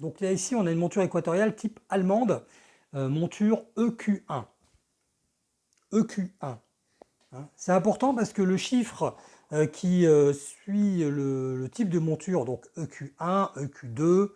Donc là, ici, on a une monture équatoriale type allemande, euh, monture EQ1. EQ1. Hein. C'est important parce que le chiffre euh, qui euh, suit le, type de monture, donc EQ1, EQ2,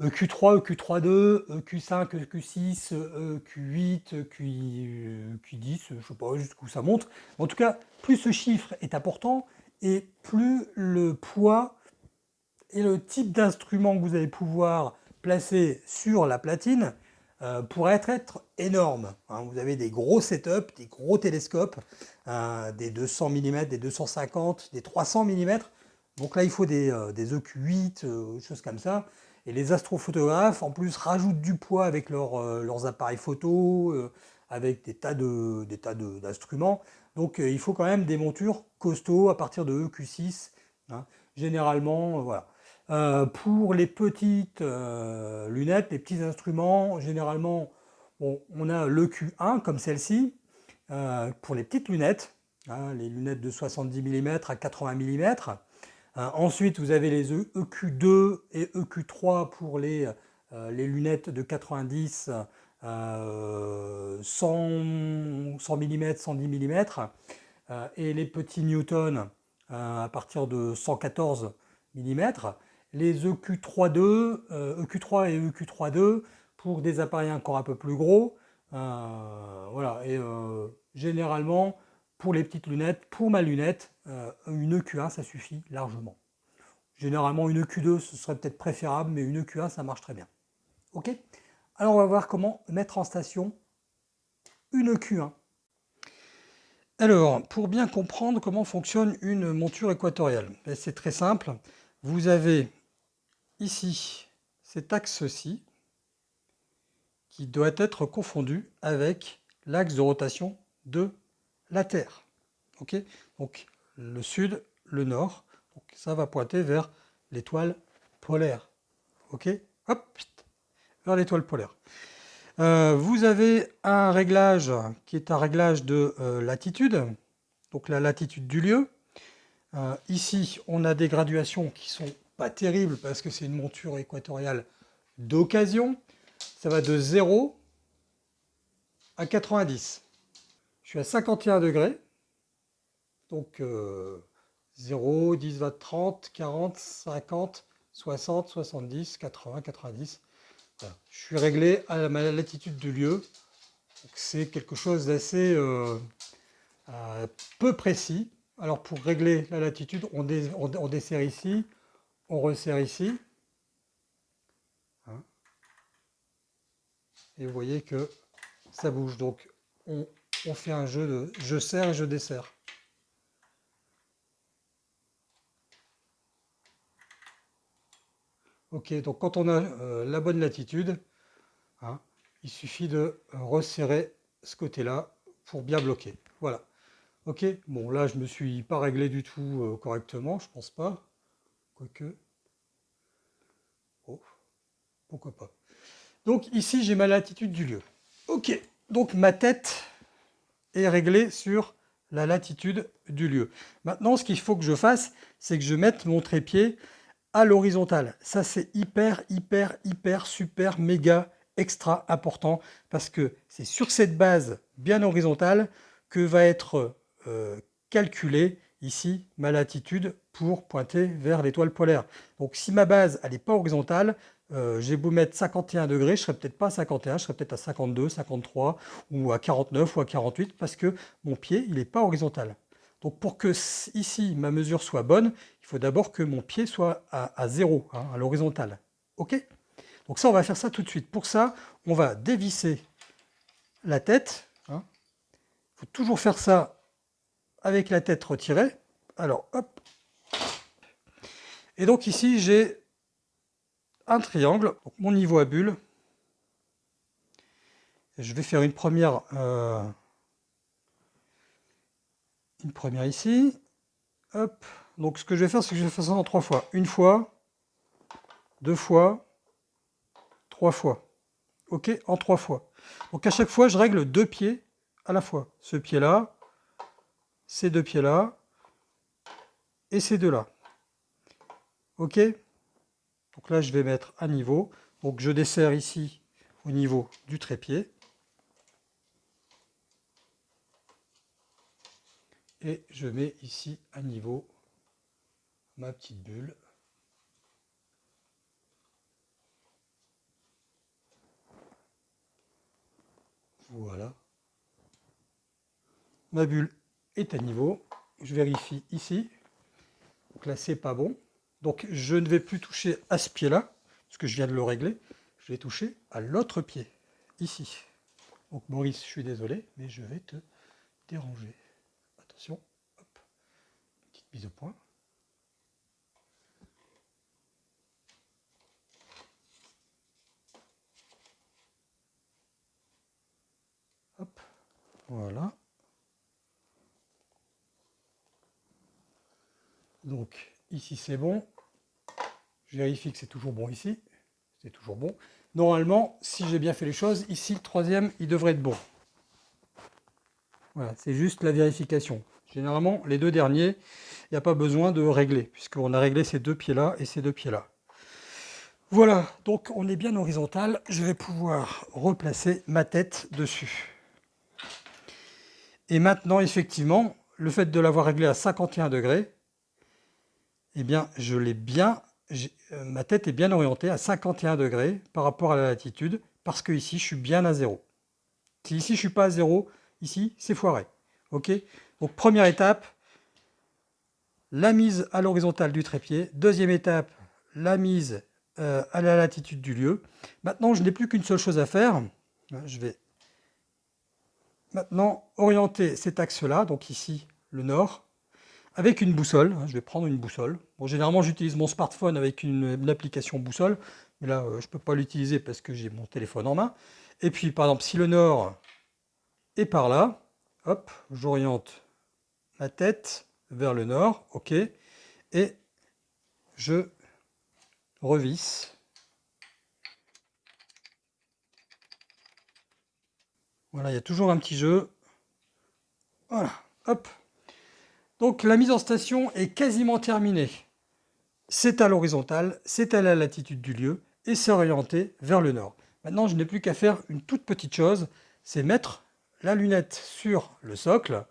EQ3, EQ32, EQ5, EQ6, EQ8, EQ10, je ne sais pas jusqu'où ça monte. En tout cas, plus ce chiffre est important et plus le poids et le type d'instrument que vous allez pouvoir placer sur la platine euh, pourrait être, énorme. Hein. vous avez des gros setups, des gros télescopes, euh, des 200 mm, des 250, des 300 mm. Donc là, il faut des, euh, des EQ8, choses comme ça. Et les astrophotographes, en plus, rajoutent du poids avec leurs appareils photo, avec des tas d'instruments. Donc il faut quand même des montures costauds à partir de EQ6. Hein. Généralement, voilà. Euh, pour les petites euh, lunettes, les petits instruments, généralement, on a le Q1 comme celle-ci, euh, pour les petites lunettes, hein, les lunettes de 70 mm à 80 mm. ensuite, vous avez les EQ2 e et EQ3 pour les, les lunettes de 90 100, 100 mm, 110 mm, et les petits Newton à partir de 114 mm les EQ3.2, EQ3 euh, e et EQ3.2 pour des appareils encore un peu plus gros. Euh, voilà, et euh, généralement, pour les petites lunettes, pour ma lunette, une EQ1, ça suffit largement. Généralement, une EQ2, ce serait peut-être préférable, mais une EQ1, ça marche très bien. Ok? Alors, on va voir comment mettre en station une EQ1. Alors, pour bien comprendre comment fonctionne une monture équatoriale, ben, c'est très simple. Vous avez ici cet axe-ci qui doit être confondu avec l'axe de rotation de la Terre. Donc le sud, le nord, donc ça va pointer vers l'étoile polaire. Ok? Hop Vers l'étoile polaire. Euh, vous avez un réglage qui est un réglage de euh, latitude, donc la latitude du lieu. Euh, ici, on a des graduations qui sont terrible parce que c'est une monture équatoriale d'occasion. Ça va de 0 à 90. Je suis à 51 degrés. Donc 0, 10, 20, 30, 40, 50, 60, 70, 80, 90. Je suis réglé à la latitude du lieu. C'est quelque chose d'assez euh, euh, peu précis. Alors pour régler la latitude, on, on dessert ici on resserre ici. Hein. Et vous voyez que ça bouge. Donc on, fait un jeu de je serre et je desserre. Ok, donc quand on a euh, la bonne latitude, hein, il suffit de resserrer ce côté-là pour bien bloquer. Voilà. Ok, bon là je me suis pas réglé du tout euh, correctement, je pense pas. Quoique, pourquoi pas. Donc ici, j'ai ma latitude du lieu. Ok, donc ma tête est réglée sur la latitude du lieu. Maintenant, ce qu'il faut que je fasse, c'est que je mette mon trépied à l'horizontale. Ça, c'est hyper, hyper, hyper, super, méga, extra important, parce que c'est sur cette base bien horizontale que va être euh, calculée ici ma latitude pour pointer vers l'étoile polaire. Donc si ma base n'est pas horizontale, euh, j'ai beau mettre 51 degrés, je ne serai peut-être pas à 51, je serai peut-être à 52, 53 ou à 49 ou à 48 parce que mon pied il n'est pas horizontal. Donc pour que ici ma mesure soit bonne, il faut d'abord que mon pied soit à, 0, hein, à l'horizontale. Ok? Donc ça on va faire ça tout de suite. Pour ça, on va dévisser la tête. Il hein. faut toujours faire ça avec la tête retirée. Alors hop. Et donc ici j'ai un triangle, mon niveau à bulle. je vais faire une première, euh, une première ici. Donc ce que je vais faire, c'est que je vais faire ça en trois fois. Une fois, deux fois, trois fois. Ok, en trois fois. Donc à chaque fois, je règle deux pieds à la fois. Ce pied-là, ces deux pieds-là, et ces deux-là. Ok? Donc là, je vais mettre à niveau. Donc je desserre ici au niveau du trépied. Et je mets ici à niveau ma petite bulle. Voilà. Ma bulle est à niveau. Je vérifie ici. Donc là, c'est pas bon. Donc je ne vais plus toucher à ce pied-là, parce que je viens de le régler. Je vais toucher à l'autre pied, ici. Donc Maurice, je suis désolé, mais je vais te déranger. Attention, hop, petite mise au point. Hop, voilà. Donc ici c'est bon. Je vérifie que c'est toujours bon ici. C'est toujours bon. Normalement, si j'ai bien fait les choses, ici le troisième, il devrait être bon. Voilà, c'est juste la vérification. Généralement, les deux derniers, il n'y a pas besoin de régler, puisqu'on a réglé ces deux pieds-là et ces deux pieds-là. Voilà, donc on est bien horizontal. Je vais pouvoir replacer ma tête dessus. Et maintenant, effectivement, le fait de l'avoir réglé à 51 degrés, eh bien, je l'ai bien, euh, ma tête est bien orientée à 51 degrés par rapport à la latitude, parce que ici, je suis bien à zéro. Si ici, je suis pas à zéro, ici, c'est foiré. Ok? Donc, première étape, la mise à l'horizontale du trépied. Deuxième étape, la mise euh, à la latitude du lieu. Maintenant, je n'ai plus qu'une seule chose à faire. Je vais maintenant orienter cet axe-là, donc ici, le nord, avec une boussole. Hein, je vais prendre une boussole. Bon, généralement, j'utilise mon smartphone avec une, application boussole, mais là, euh, je ne peux pas l'utiliser parce que j'ai mon téléphone en main. Et puis, par exemple, si le nord est par là, hop, j'oriente ma tête vers le nord, ok, et je revisse. Voilà, il y a toujours un petit jeu. Voilà, hop, donc la mise en station est quasiment terminée. C'est à l'horizontale, c'est à la latitude du lieu et c'est orienté vers le nord. Maintenant, je n'ai plus qu'à faire une toute petite chose, c'est mettre la lunette sur le socle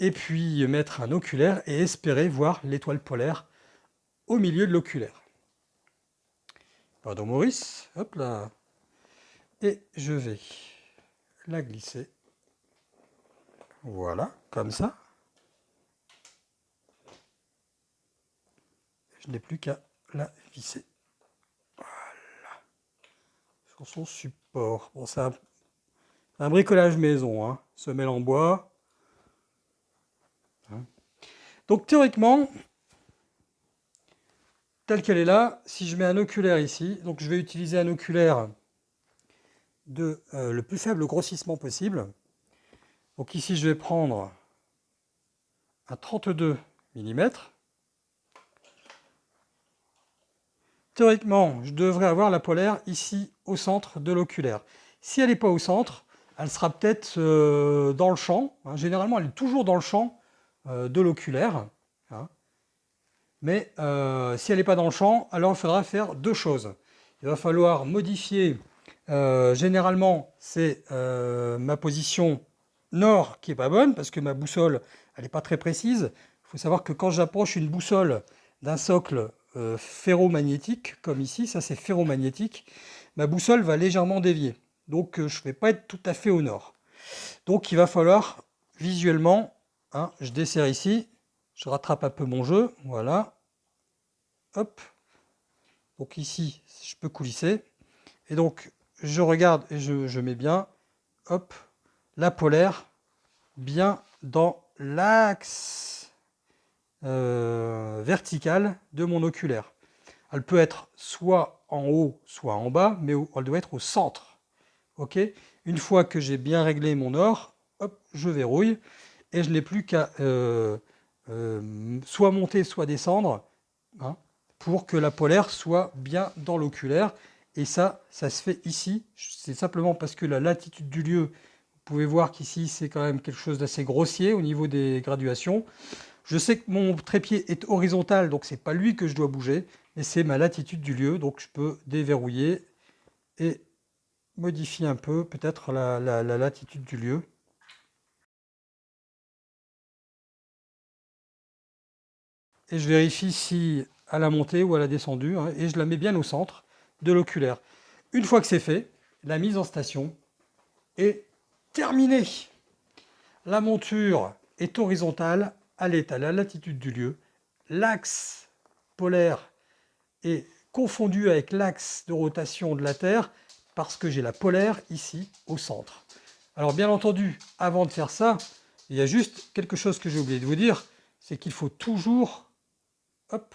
et puis mettre un oculaire et espérer voir l'étoile polaire au milieu de l'oculaire. Pardon Maurice, hop là. Et je vais la glisser. Voilà, comme ça. Je n'ai plus qu'à la visser. Voilà. Sur son support. Bon, c'est un, bricolage maison, hein. semelle en bois. Hein. Donc théoriquement, telle qu'elle est là, si je mets un oculaire ici, donc je vais utiliser un oculaire de euh, le plus faible grossissement possible. Donc ici, je vais prendre un 32 mm. Théoriquement, je devrais avoir la polaire ici au centre de l'oculaire. Si elle n'est pas au centre, elle sera peut-être euh, dans le champ. Hein. généralement, elle est toujours dans le champ euh, de l'oculaire. Hein. Mais euh, si elle n'est pas dans le champ, alors il faudra faire deux choses. Il va falloir modifier, généralement, c'est ma position nord qui n'est pas bonne, parce que ma boussole, elle n'est pas très précise. Il faut savoir que quand j'approche une boussole d'un socle euh, ferromagnétique, comme ici, ça c'est ferromagnétique, ma boussole va légèrement dévier. Donc euh, je ne vais pas être tout à fait au nord. Donc il va falloir visuellement, hein, je desserre ici, je rattrape un peu mon jeu, voilà, hop, donc ici je peux coulisser, et donc je regarde et je, je mets bien, hop, la polaire bien dans l'axe euh, verticale de mon oculaire. Elle peut être soit en haut, soit en bas, mais elle doit être au centre. Une fois que j'ai bien réglé mon or, hop, je verrouille et je n'ai plus qu'à euh, euh, soit monter, soit descendre hein, pour que la polaire soit bien dans l'oculaire. Et ça, ça se fait ici. C'est simplement parce que la latitude du lieu, vous pouvez voir qu'ici, c'est quand même quelque chose d'assez grossier au niveau des graduations. Je sais que mon trépied est horizontal, donc c'est pas lui que je dois bouger. et c'est ma latitude du lieu, donc je peux déverrouiller et modifier un peu peut-être la, latitude du lieu. Et je vérifie si à la montée ou à la descendue, hein, et je la mets bien au centre de l'oculaire. Une fois que c'est fait, la mise en station est terminée. La monture est horizontale, elle est à la latitude du lieu. L'axe polaire est confondu avec l'axe de rotation de la Terre parce que j'ai la polaire ici au centre. Alors bien entendu, avant de faire ça, il y a juste quelque chose que j'ai oublié de vous dire, c'est qu'il faut toujours, hop,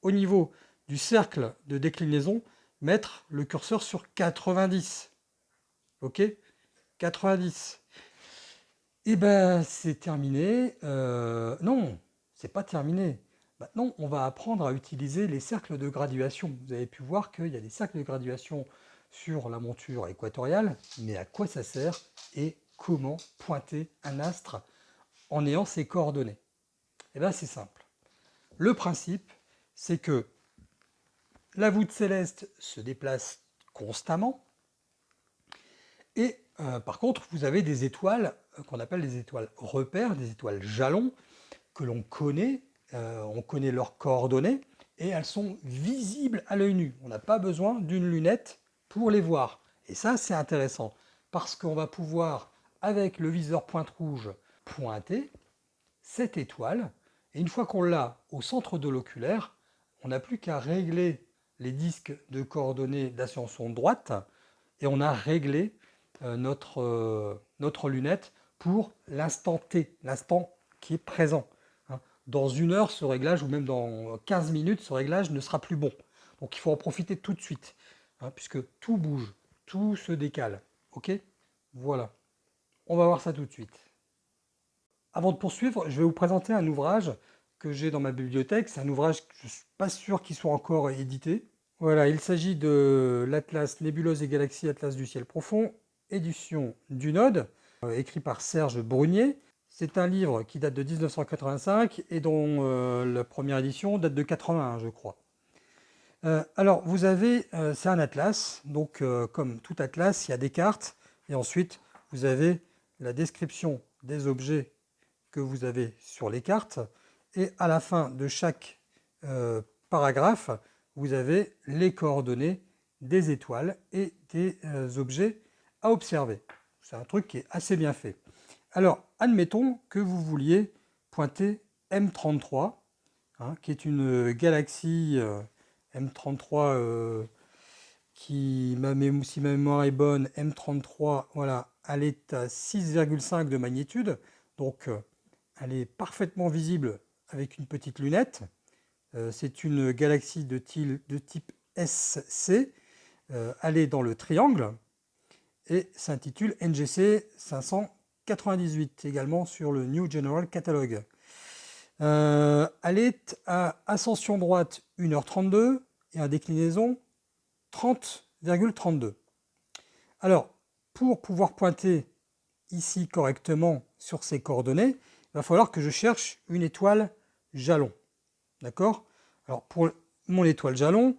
au niveau du cercle de déclinaison, mettre le curseur sur 90. Ok? 90. Et eh ben c'est terminé. Euh, non, c'est pas terminé. Maintenant, on va apprendre à utiliser les cercles de graduation. Vous avez pu voir qu'il y a des cercles de graduation sur la monture équatoriale, mais à quoi ça sert et comment pointer un astre en ayant ses coordonnées? Eh bien, c'est simple. Le principe, c'est que la voûte céleste se déplace constamment, et euh, par contre, vous avez des étoiles qu'on appelle des étoiles repères, des étoiles jalons, que l'on connaît, euh, on connaît leurs coordonnées, et elles sont visibles à l'œil nu. On n'a pas besoin d'une lunette pour les voir. Et ça, c'est intéressant, parce qu'on va pouvoir, avec le viseur pointe rouge, pointer cette étoile, et une fois qu'on l'a au centre de l'oculaire, on n'a plus qu'à régler les disques de coordonnées d'ascension droite, et on a réglé euh, euh, notre lunette pour l'instant T, l'instant qui est présent. Hein. Dans une heure, ce réglage, ou même dans 15 minutes, ce réglage ne sera plus bon. Donc il faut en profiter tout de suite. Hein, puisque tout bouge, tout se décale. Ok? Voilà. On va voir ça tout de suite. Avant de poursuivre, je vais vous présenter un ouvrage que j'ai dans ma bibliothèque. C'est un ouvrage que je ne suis pas sûr qu'il soit encore édité. Voilà, il s'agit de l'Atlas Nébuleuse et Galaxies, Atlas du ciel profond, édition du Node, écrit par Serge Brunier. C'est un livre qui date de 1985 et dont euh, la première édition date de 81, je crois. Euh, alors, vous avez, euh, c'est un atlas, donc euh, comme tout atlas, il y a des cartes, et ensuite, vous avez la description des objets que vous avez sur les cartes, et à la fin de chaque paragraphe, vous avez les coordonnées des étoiles et des objets à observer. C'est un truc qui est assez bien fait. Alors, admettons que vous vouliez pointer M33, hein, qui est une galaxie M33, euh, qui, si ma mémoire est bonne, M33, voilà, elle est à 6,5 de magnitude, donc euh, elle est parfaitement visible avec une petite lunette. Euh, c'est une galaxie de type SC, elle est dans le triangle, et s'intitule NGC 598, également sur le New General Catalogue. Euh, elle est à ascension droite 1h32 et à déclinaison 30,32. Alors, pour pouvoir pointer ici correctement sur ces coordonnées, il va falloir que je cherche une étoile jalon. D'accord? Alors, pour mon étoile jalon,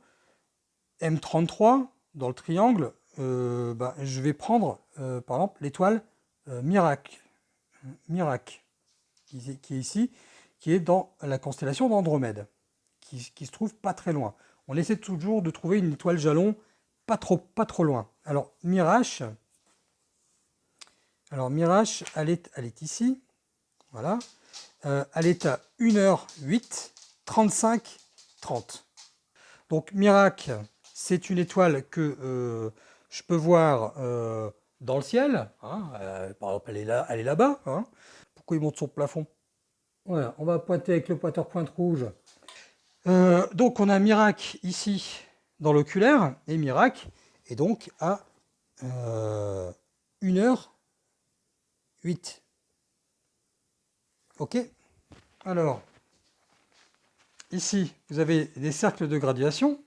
M33, dans le triangle, euh, bah, je vais prendre, euh, par exemple, l'étoile Mirac, Mirac qui, est ici qui est dans la constellation d'Andromède, qui, se trouve pas très loin. On essaie toujours de trouver une étoile jalon pas trop, pas trop loin. Alors, Mirage, alors Mirage, elle est, elle est ici, voilà. Euh, elle est à 1h08, 35, 30. Donc Mirac, c'est une étoile que euh, je peux voir euh, dans le ciel. Hein. par exemple, elle est là-bas. Hein. Pourquoi il monte son plafond? Voilà, on va pointer avec le pointeur pointe rouge. Euh, donc on a Mirac ici dans l'oculaire, et Mirac est donc à 1h08. Euh, ok? Alors, ici, vous avez des cercles de graduation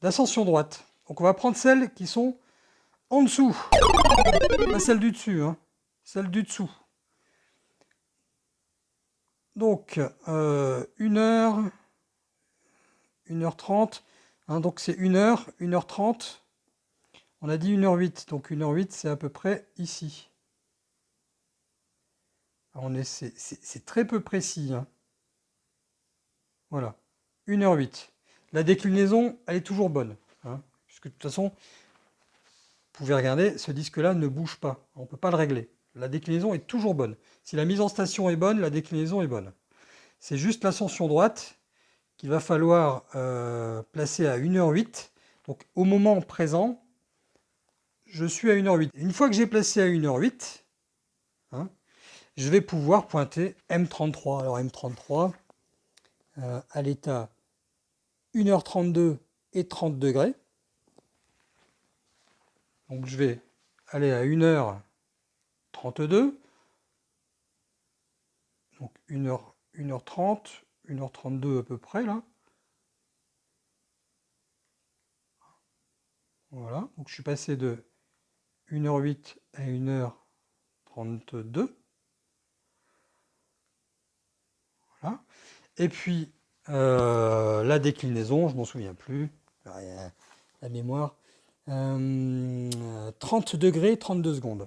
d'ascension droite. Donc on va prendre celles qui sont en dessous, pas celles du dessus, hein, celles du dessous. Donc, 1 euh, heure, 1h30. Hein, donc c'est 1h, 1h30. On a dit 1h08. Donc 1h08, c'est à peu près ici. C'est très peu précis. Hein. Voilà. 1h08. La déclinaison, elle est toujours bonne. Hein, puisque de toute façon, vous pouvez regarder, ce disque-là ne bouge pas. On ne peut pas le régler. La déclinaison est toujours bonne. Si la mise en station est bonne, la déclinaison est bonne. C'est juste l'ascension droite qu'il va falloir euh, placer à 1h08. Donc au moment présent, je suis à 1h08. Une fois que j'ai placé à 1h08, hein, je vais pouvoir pointer M33. Alors M33, euh, à l'état 1h32 et 30 degrés. Donc je vais aller à 1h32. Donc 1h, 1h30, 1h32 à peu près là. Voilà, donc je suis passé de 1h08 à 1h32. Voilà. Et puis euh, la déclinaison, je m'en souviens plus, la mémoire, 30 euh, degrés, 32 secondes.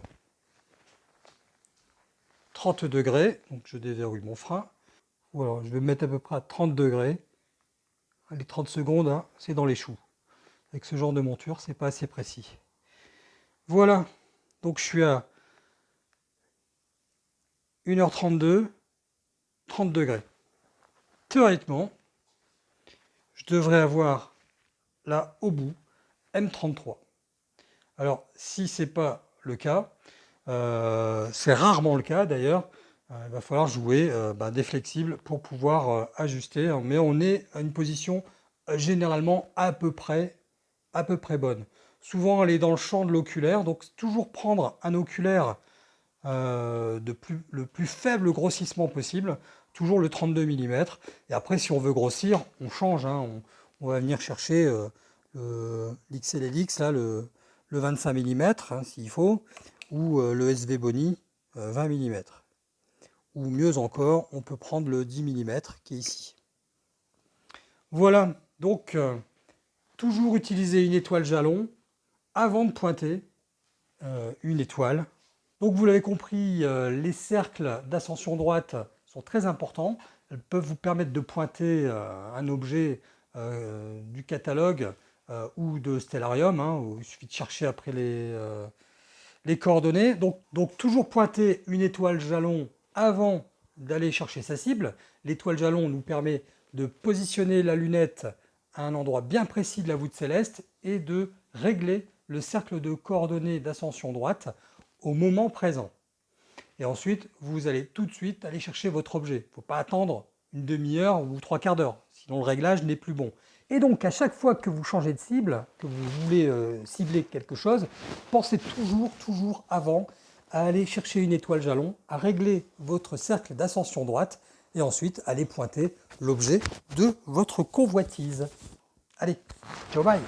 30 degrés, donc je déverrouille mon frein. Voilà, je vais mettre à peu près à 30 degrés. Les 30 secondes, hein, c'est dans les choux. Avec ce genre de monture, c'est pas assez précis. Voilà, donc je suis à 1h32, 30 degrés. Théoriquement, je devrais avoir là au bout M33. Alors, si ce n'est pas le cas, euh, c'est rarement le cas d'ailleurs, euh, il va falloir jouer euh, bah, des flexibles pour pouvoir ajuster, hein. mais on est à une position généralement à peu près, à peu près bonne. Souvent, elle est dans le champ de l'oculaire, donc toujours prendre un oculaire de plus, le plus faible grossissement possible, toujours le 32 mm. Et après, si on veut grossir, on change, hein. on, va venir chercher l'XLLX, là, le, le 25 mm, hein, s'il faut, ou euh, le SV Boni 20 mm. Ou mieux encore, on peut prendre le 10 mm qui est ici. Voilà, donc euh, toujours utiliser une étoile jalon avant de pointer euh, une étoile. Donc vous l'avez compris, les cercles d'ascension droite sont très importants. Elles peuvent vous permettre de pointer un objet du catalogue euh, ou de Stellarium, hein, il suffit de chercher après les, euh, les coordonnées. Donc, donc, toujours pointer une étoile jalon avant d'aller chercher sa cible. L'étoile jalon nous permet de positionner la lunette à un endroit bien précis de la voûte céleste et de régler le cercle de coordonnées d'ascension droite au moment présent. Et ensuite, vous allez tout de suite aller chercher votre objet. Il ne faut pas attendre une demi-heure ou trois quarts d'heure, sinon le réglage n'est plus bon. Et donc, à chaque fois que vous changez de cible, que vous voulez euh, cibler quelque chose, pensez toujours, toujours avant à aller chercher une étoile jalon, à régler votre cercle d'ascension droite, et ensuite aller pointer l'objet de votre convoitise. Allez, ciao bye